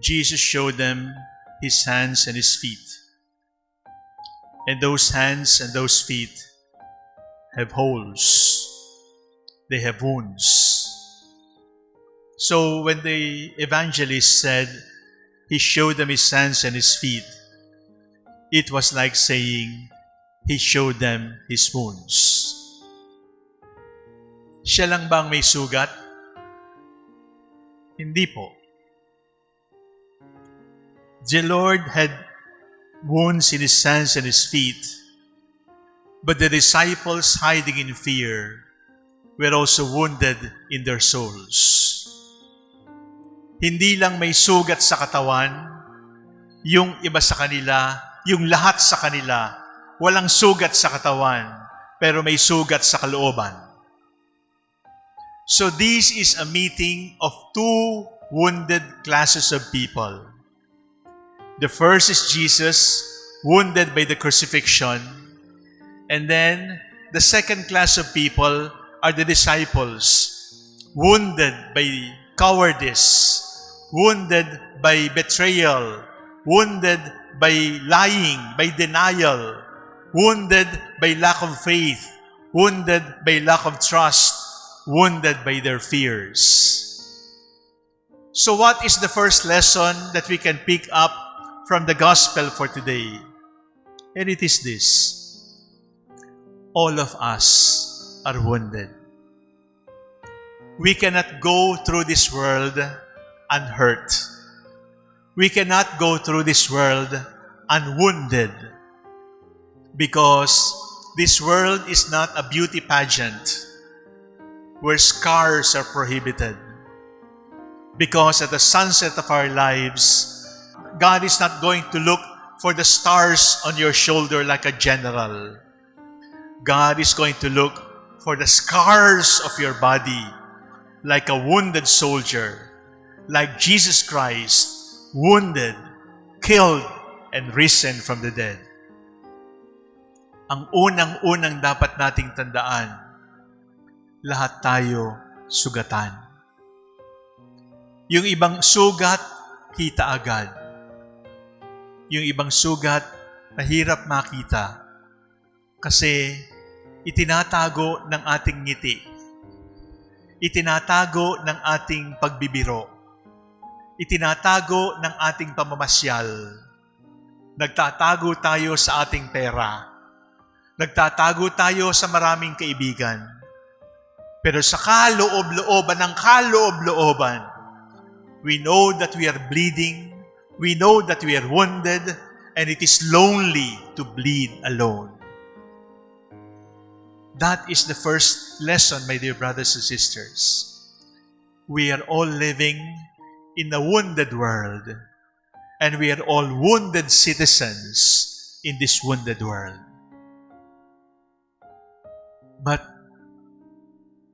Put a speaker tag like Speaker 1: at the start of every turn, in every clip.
Speaker 1: Jesus showed them his hands and his feet. And those hands and those feet have holes. They have wounds. So when the evangelist said he showed them his hands and his feet, it was like saying he showed them his wounds. Siya lang bang may sugat? Hindi po. The Lord had wounds in his hands and his feet, but the disciples hiding in fear were also wounded in their souls. Hindi lang may sugat sa katawan, yung iba sa kanila, yung lahat sa kanila, walang sugat sa katawan, pero may sugat sa kalooban. So this is a meeting of two wounded classes of people. The first is Jesus, wounded by the crucifixion. And then the second class of people are the disciples, wounded by cowardice, wounded by betrayal, wounded by lying, by denial, wounded by lack of faith, wounded by lack of trust, wounded by their fears. So what is the first lesson that we can pick up from the gospel for today? And it is this. All of us are wounded. We cannot go through this world unhurt. We cannot go through this world unwounded because this world is not a beauty pageant where scars are prohibited. Because at the sunset of our lives, God is not going to look for the stars on your shoulder like a general. God is going to look for the scars of your body like a wounded soldier, like Jesus Christ, wounded, killed, and risen from the dead. Ang unang-unang dapat nating tandaan, lahat tayo sugatan. Yung ibang sugat, kita agad. Yung ibang sugat, mahirap makita. Kasi itinatago ng ating ngiti. Itinatago ng ating pagbibiro. Itinatago ng ating pamamasyal. Nagtatago tayo sa ating pera. Nagtatago tayo sa maraming kaibigan. Pero sa kaloob-looban ng kaloob-looban, we know that we are bleeding, we know that we are wounded, and it is lonely to bleed alone. That is the first lesson, my dear brothers and sisters. We are all living in a wounded world, and we are all wounded citizens in this wounded world. But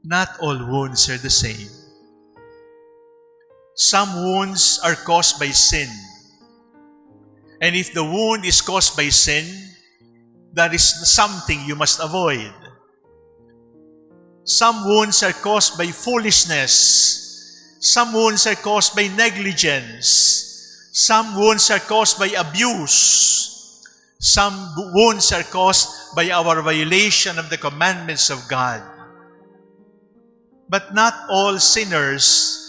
Speaker 1: not all wounds are the same. Some wounds are caused by sin. And if the wound is caused by sin, that is something you must avoid. Some wounds are caused by foolishness. Some wounds are caused by negligence. Some wounds are caused by abuse. Some wounds are caused by our violation of the commandments of God. But not all sinners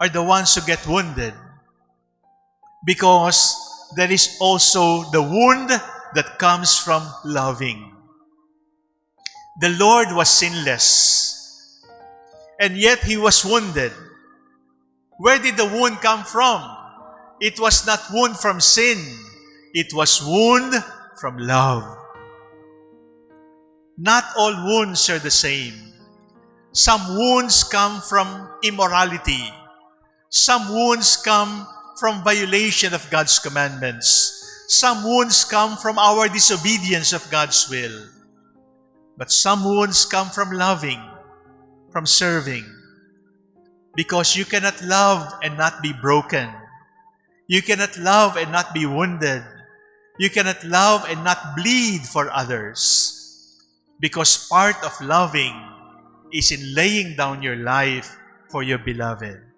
Speaker 1: are the ones who get wounded. Because there is also the wound that comes from loving. The Lord was sinless, and yet he was wounded. Where did the wound come from? It was not wound from sin. It was wound from love. Not all wounds are the same. Some wounds come from immorality. Some wounds come from violation of God's commandments. Some wounds come from our disobedience of God's will. But some wounds come from loving, from serving. Because you cannot love and not be broken. You cannot love and not be wounded. You cannot love and not bleed for others. Because part of loving is in laying down your life for your beloved.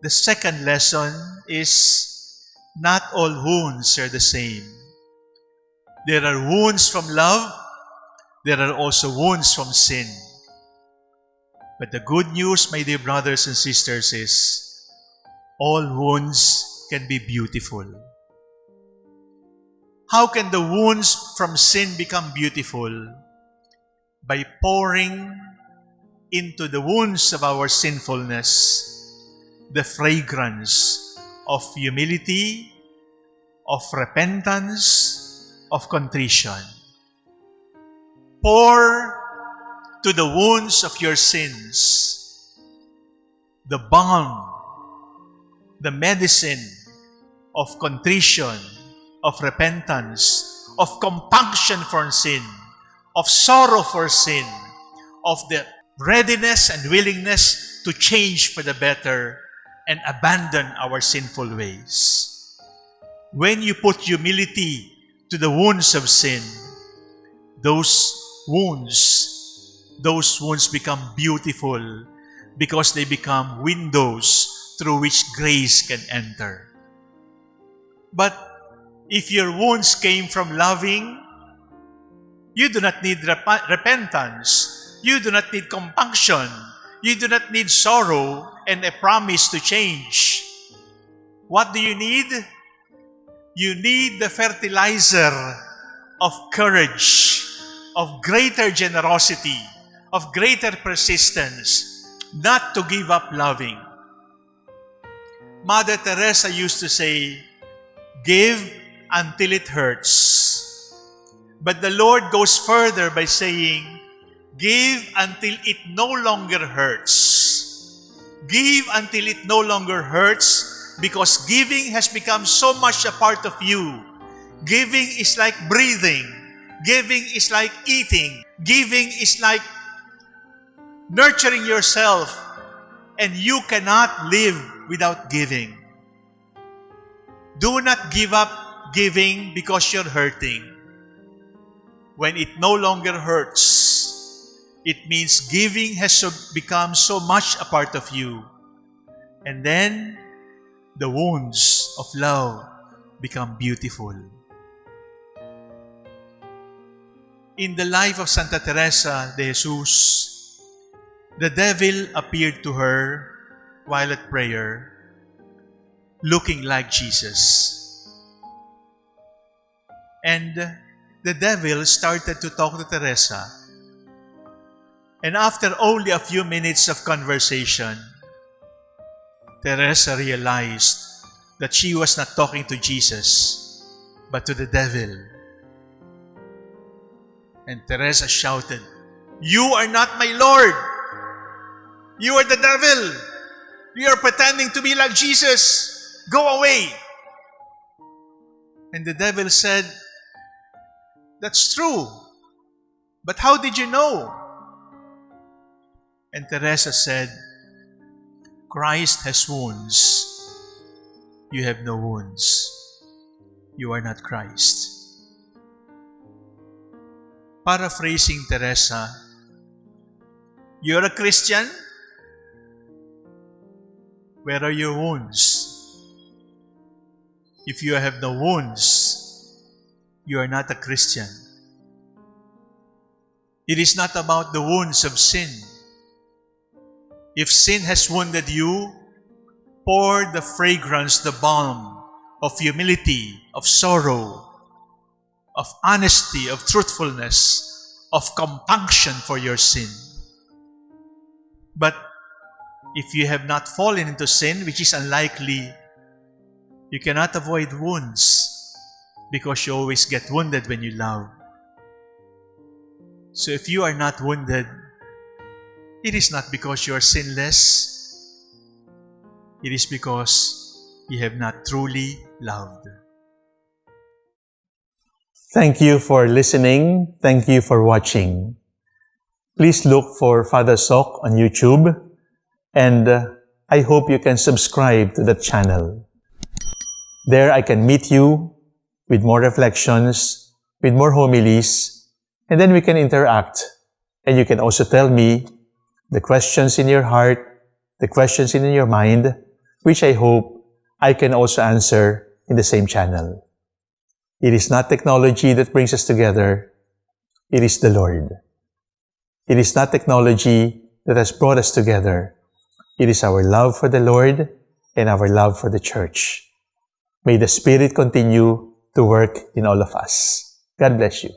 Speaker 1: The second lesson is not all wounds are the same. There are wounds from love, there are also wounds from sin. But the good news, my dear brothers and sisters, is all wounds can be beautiful. How can the wounds from sin become beautiful? By pouring into the wounds of our sinfulness the fragrance of humility, of repentance, of contrition. Pour to the wounds of your sins the balm, the medicine of contrition, of repentance, of compunction for sin, of sorrow for sin, of the readiness and willingness to change for the better and abandon our sinful ways. When you put humility to the wounds of sin, those wounds those wounds become beautiful because they become windows through which grace can enter. But if your wounds came from loving, you do not need rep repentance. You do not need compunction. You do not need sorrow and a promise to change. What do you need? You need the fertilizer of courage, of greater generosity, of greater persistence, not to give up loving. Mother Teresa used to say, give until it hurts. But the Lord goes further by saying, give until it no longer hurts. Give until it no longer hurts because giving has become so much a part of you. Giving is like breathing. Giving is like eating. Giving is like nurturing yourself, and you cannot live without giving. Do not give up giving because you're hurting. When it no longer hurts, it means giving has become so much a part of you. And then the wounds of love become beautiful. In the life of Santa Teresa de Jesus, the devil appeared to her while at prayer, looking like Jesus. And the devil started to talk to Teresa. And after only a few minutes of conversation, Teresa realized that she was not talking to Jesus, but to the devil. And Teresa shouted, You are not my Lord! You are the devil. You are pretending to be like Jesus. Go away. And the devil said, That's true. But how did you know? And Teresa said, Christ has wounds. You have no wounds. You are not Christ. Paraphrasing Teresa, you're a Christian, where are your wounds? If you have no wounds, you are not a Christian. It is not about the wounds of sin. If sin has wounded you, pour the fragrance, the balm of humility, of sorrow, of honesty, of truthfulness, of compunction for your sin. But if you have not fallen into sin, which is unlikely, you cannot avoid wounds because you always get wounded when you love. So if you are not wounded, it is not because you are sinless. It is because you have not truly loved.
Speaker 2: Thank you for listening. Thank you for watching. Please look for Father Soc on YouTube and uh, I hope you can subscribe to the channel. There I can meet you with more reflections, with more homilies, and then we can interact. And you can also tell me the questions in your heart, the questions in your mind, which I hope I can also answer in the same channel. It is not technology that brings us together, it is the Lord. It is not technology that has brought us together, it is our love for the Lord and our love for the church. May the Spirit continue to work in all of us. God bless you.